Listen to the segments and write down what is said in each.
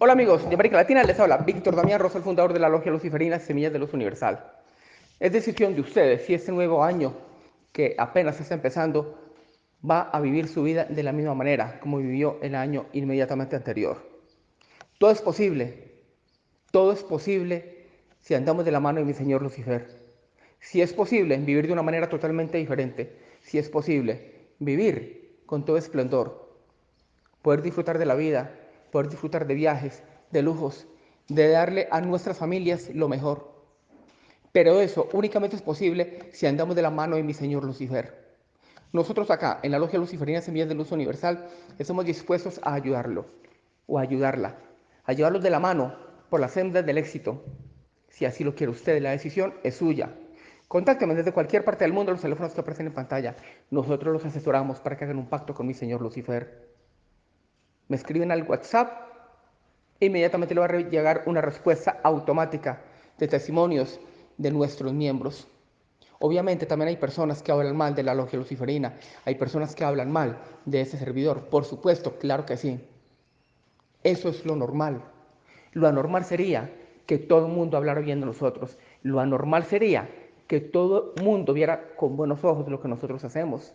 Hola amigos de América Latina, les habla Víctor Damián Rosa, el fundador de la Logia Luciferina Semillas de Luz Universal. Es decisión de ustedes si este nuevo año que apenas está empezando va a vivir su vida de la misma manera como vivió el año inmediatamente anterior. Todo es posible, todo es posible si andamos de la mano de mi Señor Lucifer. Si es posible vivir de una manera totalmente diferente, si es posible vivir con todo esplendor, poder disfrutar de la vida, poder disfrutar de viajes, de lujos, de darle a nuestras familias lo mejor. Pero eso únicamente es posible si andamos de la mano de mi Señor Lucifer. Nosotros acá, en la Logia Luciferina Semillas de Luz Universal, estamos dispuestos a ayudarlo o a ayudarla, a llevarlos de la mano por las sendas del éxito. Si así lo quiere usted, la decisión es suya. Contácteme desde cualquier parte del mundo, los teléfonos que aparecen en pantalla. Nosotros los asesoramos para que hagan un pacto con mi Señor Lucifer me escriben al WhatsApp, inmediatamente le va a llegar una respuesta automática de testimonios de nuestros miembros. Obviamente también hay personas que hablan mal de la logia luciferina, hay personas que hablan mal de ese servidor, por supuesto, claro que sí. Eso es lo normal. Lo anormal sería que todo el mundo hablara bien de nosotros. Lo anormal sería que todo el mundo viera con buenos ojos lo que nosotros hacemos.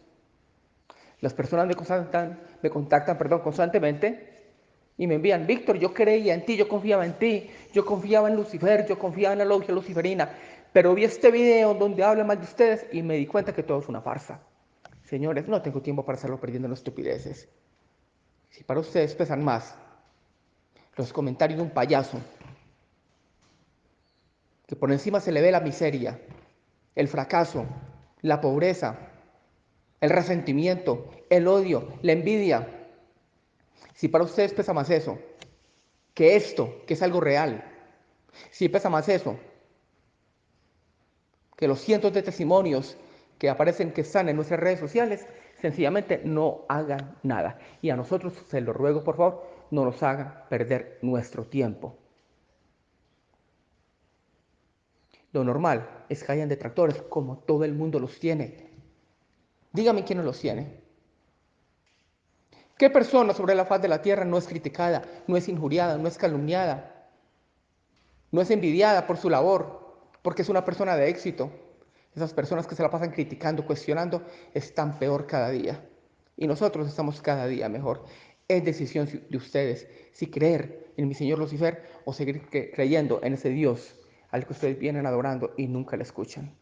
Las personas me contactan, me constantemente y me envían, Víctor, yo creía en ti, yo confiaba en ti, yo confiaba en Lucifer, yo confiaba en la logia luciferina, pero vi este video donde habla mal de ustedes y me di cuenta que todo es una farsa. Señores, no tengo tiempo para estarlo perdiendo en estupideces. Si para ustedes pesan más los comentarios de un payaso, que por encima se le ve la miseria, el fracaso, la pobreza, el resentimiento, el odio, la envidia. Si para ustedes pesa más eso que esto, que es algo real, si pesa más eso que los cientos de testimonios que aparecen que están en nuestras redes sociales, sencillamente no hagan nada. Y a nosotros, se lo ruego por favor, no nos hagan perder nuestro tiempo. Lo normal es que hayan detractores como todo el mundo los tiene. Dígame quién no los tiene. ¿Qué persona sobre la faz de la tierra no es criticada, no es injuriada, no es calumniada, no es envidiada por su labor, porque es una persona de éxito? Esas personas que se la pasan criticando, cuestionando, están peor cada día. Y nosotros estamos cada día mejor. Es decisión de ustedes si creer en mi Señor Lucifer o seguir creyendo en ese Dios al que ustedes vienen adorando y nunca le escuchan.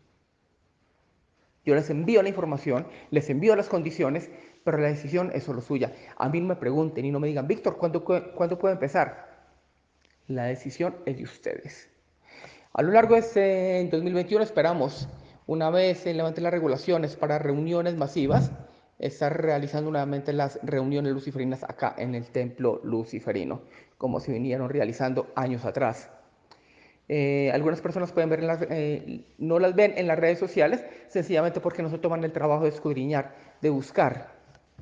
Yo les envío la información, les envío las condiciones, pero la decisión es solo suya. A mí no me pregunten y no me digan, Víctor, ¿cuándo, ¿cuándo puedo empezar? La decisión es de ustedes. A lo largo de este 2021 esperamos, una vez se levanten las regulaciones para reuniones masivas, estar realizando nuevamente las reuniones luciferinas acá en el templo luciferino, como se vinieron realizando años atrás. Eh, algunas personas pueden ver eh, no las ven en las redes sociales, sencillamente porque no se toman el trabajo de escudriñar, de buscar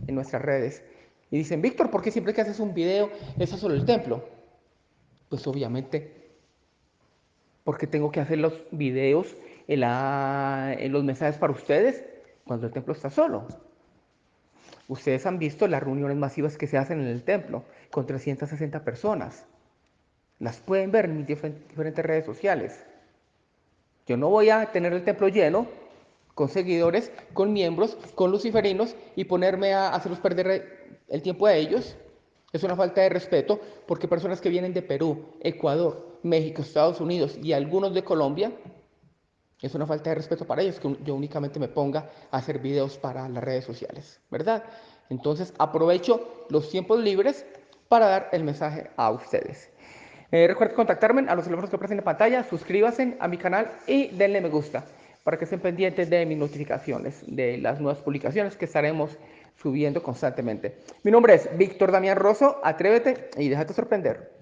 en nuestras redes. Y dicen, Víctor, ¿por qué siempre que haces un video es solo el templo? Pues obviamente, porque tengo que hacer los videos, en, en los mensajes para ustedes cuando el templo está solo. Ustedes han visto las reuniones masivas que se hacen en el templo con 360 personas. Las pueden ver en mis diferentes redes sociales. Yo no voy a tener el templo lleno con seguidores, con miembros, con luciferinos y ponerme a hacerlos perder el tiempo a ellos. Es una falta de respeto porque personas que vienen de Perú, Ecuador, México, Estados Unidos y algunos de Colombia, es una falta de respeto para ellos que yo únicamente me ponga a hacer videos para las redes sociales, ¿verdad? Entonces aprovecho los tiempos libres para dar el mensaje a ustedes. Eh, recuerden contactarme a los teléfonos que aparecen en pantalla, suscríbanse a mi canal y denle me gusta para que estén pendientes de mis notificaciones, de las nuevas publicaciones que estaremos subiendo constantemente. Mi nombre es Víctor Damián Rosso, atrévete y déjate sorprender.